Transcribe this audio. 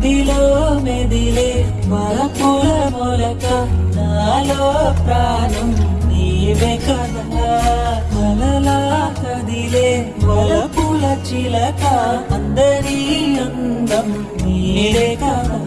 నదిలో మెదిలే మరపుల మొలక నాలో ప్రాణం నీవే కదా. మలలా కదిలే వలపుల చిలక అందరి అందం నీవే కదా.